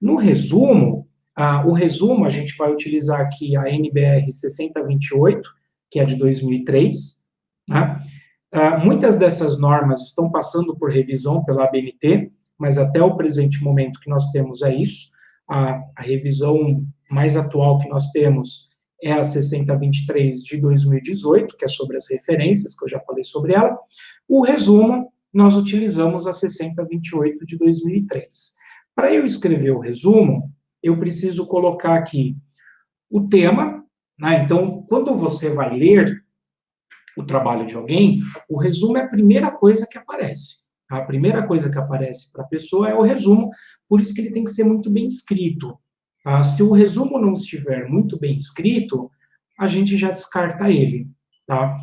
No resumo, ah, o resumo, a gente vai utilizar aqui a NBR 6028, que é de 2003. Né? Ah, muitas dessas normas estão passando por revisão pela ABNT, mas até o presente momento que nós temos é isso. A, a revisão mais atual que nós temos é a 6023 de 2018, que é sobre as referências, que eu já falei sobre ela. O resumo, nós utilizamos a 6028 de 2003. Para eu escrever o resumo, eu preciso colocar aqui o tema, né? Então, quando você vai ler o trabalho de alguém, o resumo é a primeira coisa que aparece. A primeira coisa que aparece para a pessoa é o resumo, por isso que ele tem que ser muito bem escrito. Tá? Se o resumo não estiver muito bem escrito, a gente já descarta ele. Tá?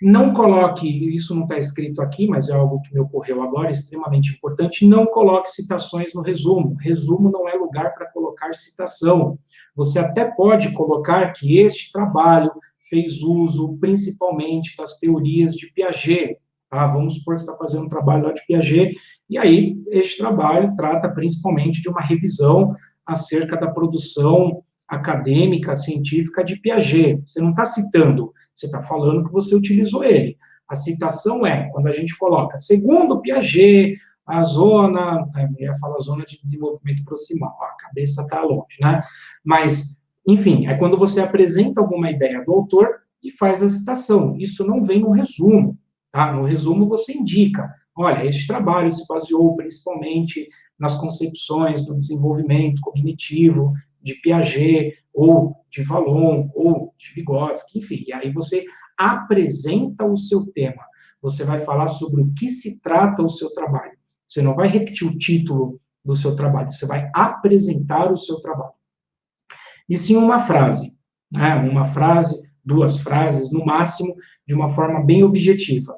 Não coloque, isso não está escrito aqui, mas é algo que me ocorreu agora, extremamente importante, não coloque citações no resumo. Resumo não é lugar para colocar citação. Você até pode colocar que este trabalho fez uso principalmente das teorias de Piaget. Tá? Vamos supor que você está fazendo um trabalho lá de Piaget, e aí este trabalho trata principalmente de uma revisão acerca da produção acadêmica, científica de Piaget. Você não está citando, você está falando que você utilizou ele. A citação é quando a gente coloca, segundo Piaget, a zona, eu ia falar zona de desenvolvimento proximal, a cabeça está longe, né? Mas, enfim, é quando você apresenta alguma ideia do autor e faz a citação. Isso não vem no resumo, tá? No resumo você indica, olha, este trabalho se baseou principalmente nas concepções do desenvolvimento cognitivo de Piaget, ou de Vallon, ou de Vygotsky, enfim, e aí você apresenta o seu tema, você vai falar sobre o que se trata o seu trabalho. Você não vai repetir o título do seu trabalho, você vai apresentar o seu trabalho. E sim uma frase, né? uma frase, duas frases, no máximo, de uma forma bem objetiva.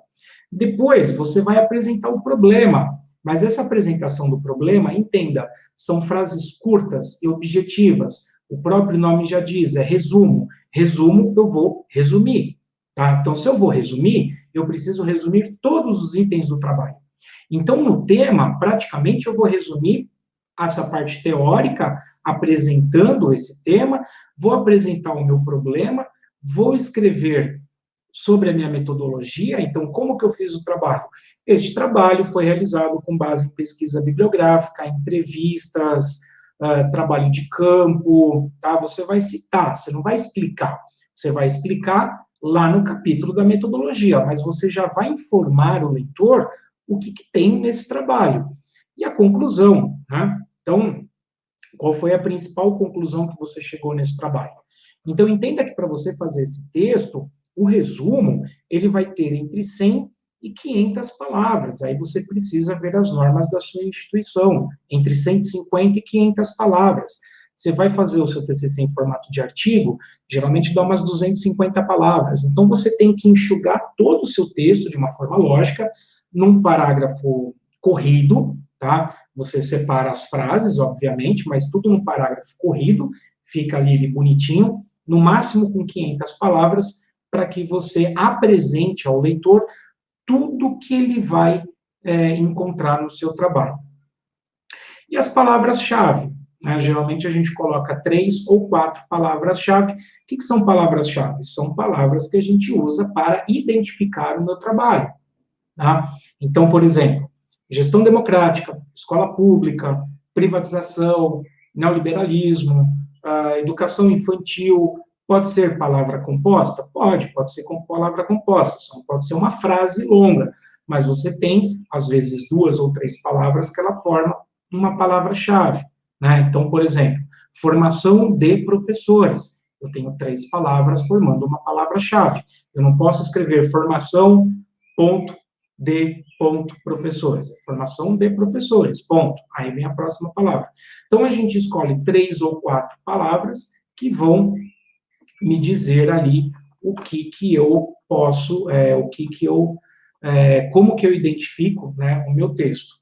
Depois, você vai apresentar o problema, mas essa apresentação do problema, entenda, são frases curtas e objetivas. O próprio nome já diz, é resumo. Resumo, eu vou resumir. Tá? Então, se eu vou resumir, eu preciso resumir todos os itens do trabalho. Então, no tema, praticamente, eu vou resumir essa parte teórica, apresentando esse tema, vou apresentar o meu problema, vou escrever sobre a minha metodologia, então, como que eu fiz o trabalho? Este trabalho foi realizado com base em pesquisa bibliográfica, entrevistas, uh, trabalho de campo, tá? Você vai citar, você não vai explicar. Você vai explicar lá no capítulo da metodologia, mas você já vai informar o leitor o que, que tem nesse trabalho. E a conclusão, né? Então, qual foi a principal conclusão que você chegou nesse trabalho? Então, entenda que para você fazer esse texto, o resumo, ele vai ter entre 100 e 500 palavras. Aí você precisa ver as normas da sua instituição, entre 150 e 500 palavras. Você vai fazer o seu TCC em formato de artigo, geralmente dá umas 250 palavras. Então, você tem que enxugar todo o seu texto de uma forma lógica, num parágrafo corrido, tá? Você separa as frases, obviamente, mas tudo num parágrafo corrido, fica ali bonitinho, no máximo com 500 palavras, para que você apresente ao leitor tudo que ele vai é, encontrar no seu trabalho. E as palavras-chave? Né? Geralmente a gente coloca três ou quatro palavras-chave. O que, que são palavras-chave? São palavras que a gente usa para identificar o meu trabalho. Tá? Então, por exemplo, gestão democrática, escola pública, privatização, neoliberalismo, educação infantil, Pode ser palavra composta? Pode, pode ser com palavra composta, só não pode ser uma frase longa, mas você tem, às vezes, duas ou três palavras que ela forma uma palavra-chave. Né? Então, por exemplo, formação de professores. Eu tenho três palavras formando uma palavra-chave. Eu não posso escrever formação, ponto, de ponto professores. Formação de professores, ponto. Aí vem a próxima palavra. Então, a gente escolhe três ou quatro palavras que vão me dizer ali o que que eu posso, é, o que que eu, é, como que eu identifico né, o meu texto.